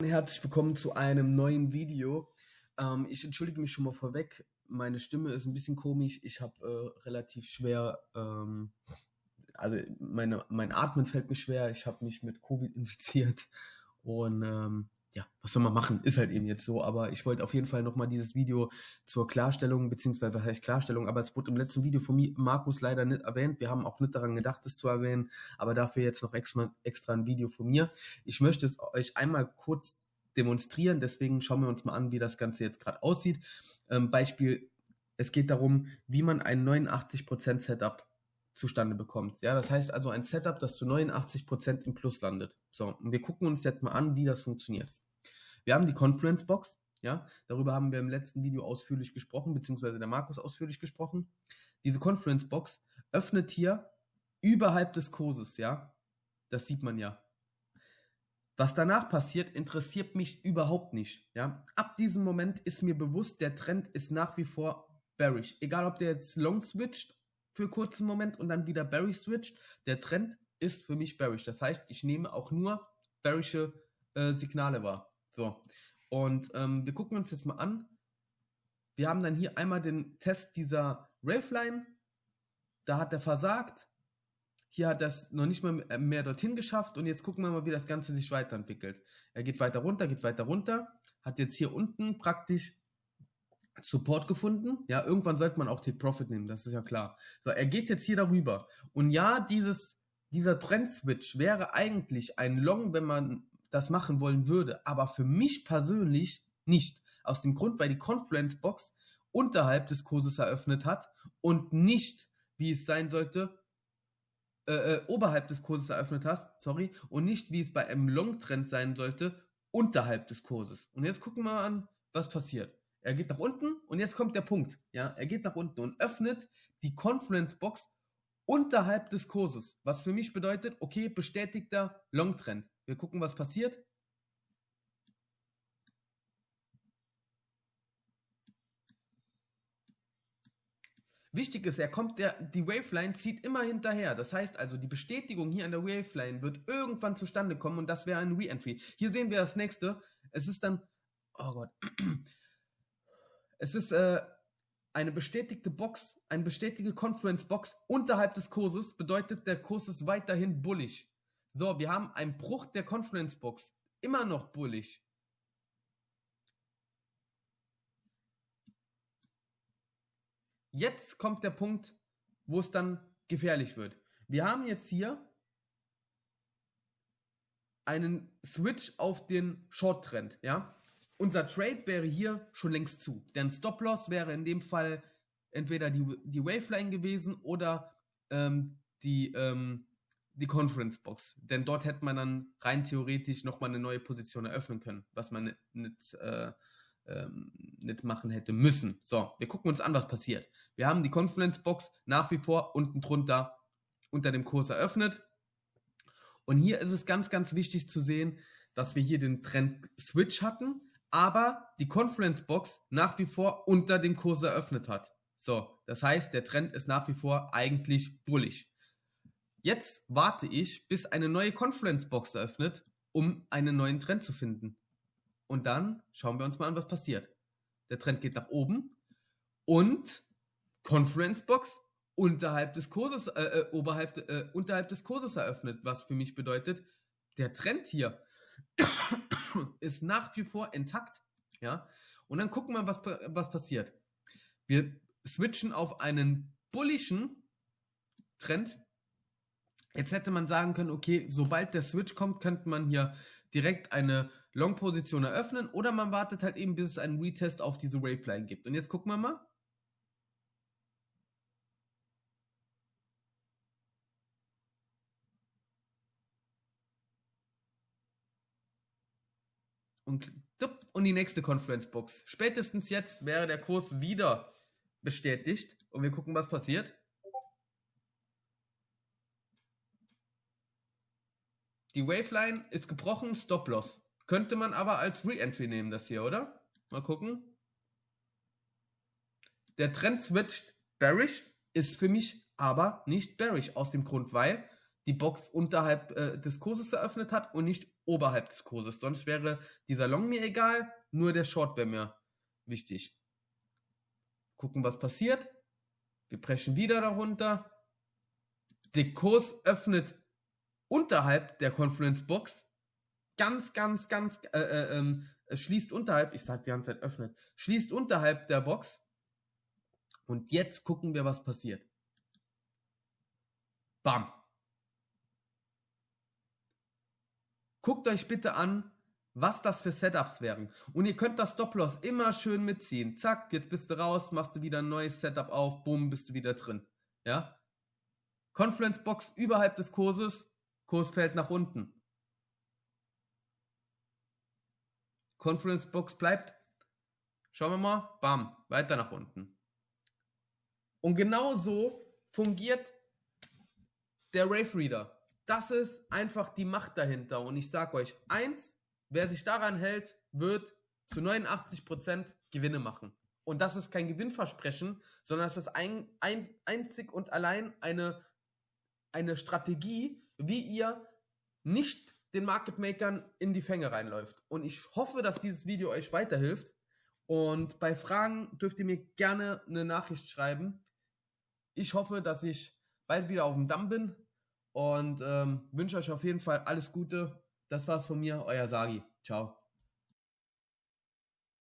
Herzlich willkommen zu einem neuen Video. Ähm, ich entschuldige mich schon mal vorweg. Meine Stimme ist ein bisschen komisch. Ich habe äh, relativ schwer, ähm, also meine, mein Atmen fällt mir schwer. Ich habe mich mit Covid infiziert und ähm, ja, was soll man machen? Ist halt eben jetzt so. Aber ich wollte auf jeden Fall nochmal dieses Video zur Klarstellung, beziehungsweise was heißt Klarstellung, aber es wurde im letzten Video von mir, Markus leider nicht erwähnt. Wir haben auch nicht daran gedacht, es zu erwähnen, aber dafür jetzt noch extra, extra ein Video von mir. Ich möchte es euch einmal kurz demonstrieren, deswegen schauen wir uns mal an, wie das Ganze jetzt gerade aussieht. Ähm, Beispiel, es geht darum, wie man ein 89% Setup zustande bekommt. Ja, das heißt also ein Setup, das zu 89% im Plus landet. So, und wir gucken uns jetzt mal an, wie das funktioniert. Wir haben die Conference Box, ja, darüber haben wir im letzten Video ausführlich gesprochen, beziehungsweise der Markus ausführlich gesprochen. Diese Conference Box öffnet hier überhalb des Kurses, ja. Das sieht man ja. Was danach passiert, interessiert mich überhaupt nicht, ja. Ab diesem Moment ist mir bewusst, der Trend ist nach wie vor bearish. Egal, ob der jetzt long switcht für kurzen Moment und dann wieder bearish switcht, der Trend ist für mich bearish. Das heißt, ich nehme auch nur bearische äh, Signale wahr. So. Und ähm, wir gucken uns jetzt mal an. Wir haben dann hier einmal den Test dieser Raveline. Da hat er versagt. Hier hat es noch nicht mal äh, mehr dorthin geschafft. Und jetzt gucken wir mal, wie das Ganze sich weiterentwickelt. Er geht weiter runter, geht weiter runter. Hat jetzt hier unten praktisch Support gefunden. Ja, irgendwann sollte man auch Take Profit nehmen, das ist ja klar. So, er geht jetzt hier darüber. Und ja, dieses, dieser Trend-Switch wäre eigentlich ein Long, wenn man das machen wollen würde, aber für mich persönlich nicht. Aus dem Grund, weil die Confluence Box unterhalb des Kurses eröffnet hat und nicht, wie es sein sollte, äh, äh, oberhalb des Kurses eröffnet hat, sorry, und nicht, wie es bei einem Long-Trend sein sollte, unterhalb des Kurses. Und jetzt gucken wir mal an, was passiert. Er geht nach unten und jetzt kommt der Punkt. Ja, er geht nach unten und öffnet die Confluence Box unterhalb des Kurses. Was für mich bedeutet, okay, bestätigter Long-Trend. Wir gucken, was passiert. Wichtig ist, er kommt der, die Waveline zieht immer hinterher. Das heißt also, die Bestätigung hier an der Waveline wird irgendwann zustande kommen und das wäre ein Re-Entry. Hier sehen wir das nächste. Es ist dann, oh Gott, es ist äh, eine bestätigte Box, eine bestätigte Conference Box unterhalb des Kurses, bedeutet, der Kurs ist weiterhin bullig. So, wir haben einen Bruch der Confluence Box. Immer noch bullig. Jetzt kommt der Punkt, wo es dann gefährlich wird. Wir haben jetzt hier einen Switch auf den Short Trend, ja? Unser Trade wäre hier schon längst zu. Denn Stop Loss wäre in dem Fall entweder die, die Waveline gewesen oder ähm, die, ähm, die Conference Box. Denn dort hätte man dann rein theoretisch nochmal eine neue Position eröffnen können, was man nicht, äh, ähm, nicht machen hätte müssen. So, wir gucken uns an, was passiert. Wir haben die Conference Box nach wie vor unten drunter unter dem Kurs eröffnet. Und hier ist es ganz, ganz wichtig zu sehen, dass wir hier den Trend Switch hatten, aber die Conference Box nach wie vor unter dem Kurs eröffnet hat. So, das heißt, der Trend ist nach wie vor eigentlich bullig. Jetzt warte ich, bis eine neue Conference Box eröffnet, um einen neuen Trend zu finden. Und dann schauen wir uns mal an, was passiert. Der Trend geht nach oben und Conference Box unterhalb des Kurses, äh, äh, oberhalb, äh, unterhalb des Kurses eröffnet, was für mich bedeutet, der Trend hier ist nach wie vor intakt, ja. Und dann gucken wir, was, was passiert. Wir switchen auf einen bullischen Trend Jetzt hätte man sagen können, okay, sobald der Switch kommt, könnte man hier direkt eine Long-Position eröffnen oder man wartet halt eben, bis es einen Retest auf diese Waveline gibt. Und jetzt gucken wir mal. Und, und die nächste Confluence Box. Spätestens jetzt wäre der Kurs wieder bestätigt. Und wir gucken, was passiert. Die Waveline ist gebrochen, Stop-Loss. Könnte man aber als Re-Entry nehmen, das hier, oder? Mal gucken. Der Trend switcht bearish, ist für mich aber nicht bearish, aus dem Grund, weil die Box unterhalb äh, des Kurses eröffnet hat und nicht oberhalb des Kurses. Sonst wäre dieser Long mir egal, nur der Short wäre mir wichtig. Gucken, was passiert. Wir brechen wieder darunter. Der Kurs öffnet unterhalb der Confluence Box. Ganz, ganz, ganz, äh, äh, ähm, schließt unterhalb, ich sag die ganze Zeit öffnet, schließt unterhalb der Box. Und jetzt gucken wir, was passiert. Bam. Guckt euch bitte an, was das für Setups wären. Und ihr könnt das Stop-Loss immer schön mitziehen. Zack, jetzt bist du raus, machst du wieder ein neues Setup auf, bumm, bist du wieder drin. Ja? Confluence Box überhalb des Kurses, Kurs fällt nach unten. Confluence Box bleibt. Schauen wir mal, bam, weiter nach unten. Und genau so fungiert der Rave Reader. Das ist einfach die Macht dahinter. Und ich sage euch eins, wer sich daran hält, wird zu 89% Gewinne machen. Und das ist kein Gewinnversprechen, sondern es ist ein, ein, einzig und allein eine, eine Strategie, wie ihr nicht den Market Makern in die Fänge reinläuft. Und ich hoffe, dass dieses Video euch weiterhilft. Und bei Fragen dürft ihr mir gerne eine Nachricht schreiben. Ich hoffe, dass ich bald wieder auf dem Damm bin und ähm, wünsche euch auf jeden Fall alles Gute. Das war's von mir, euer Sagi. Ciao.